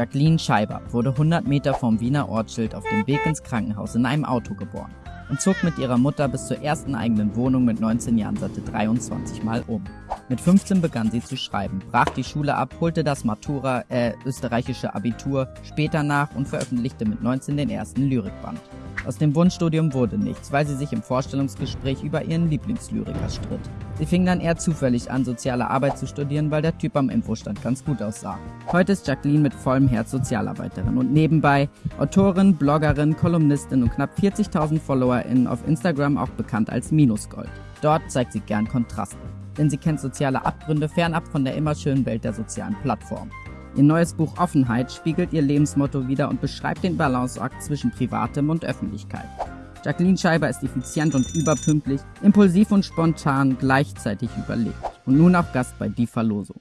Jacqueline Scheiber wurde 100 Meter vom Wiener Ortsschild auf dem Weg ins Krankenhaus in einem Auto geboren und zog mit ihrer Mutter bis zur ersten eigenen Wohnung mit 19 Jahren satte 23 Mal um. Mit 15 begann sie zu schreiben, brach die Schule ab, holte das Matura, äh, österreichische Abitur später nach und veröffentlichte mit 19 den ersten Lyrikband. Aus dem Wunschstudium wurde nichts, weil sie sich im Vorstellungsgespräch über ihren Lieblingslyriker stritt. Sie fing dann eher zufällig an, soziale Arbeit zu studieren, weil der Typ am Infostand ganz gut aussah. Heute ist Jacqueline mit vollem Herz Sozialarbeiterin und nebenbei Autorin, Bloggerin, Kolumnistin und knapp 40.000 FollowerInnen auf Instagram auch bekannt als Minusgold. Dort zeigt sie gern Kontraste, denn sie kennt soziale Abgründe fernab von der immer schönen Welt der sozialen Plattform. Ihr neues Buch Offenheit spiegelt ihr Lebensmotto wider und beschreibt den Balanceakt zwischen Privatem und Öffentlichkeit. Jacqueline Scheiber ist effizient und überpünktlich, impulsiv und spontan, gleichzeitig überlegt. Und nun auch Gast bei Die Verlosung.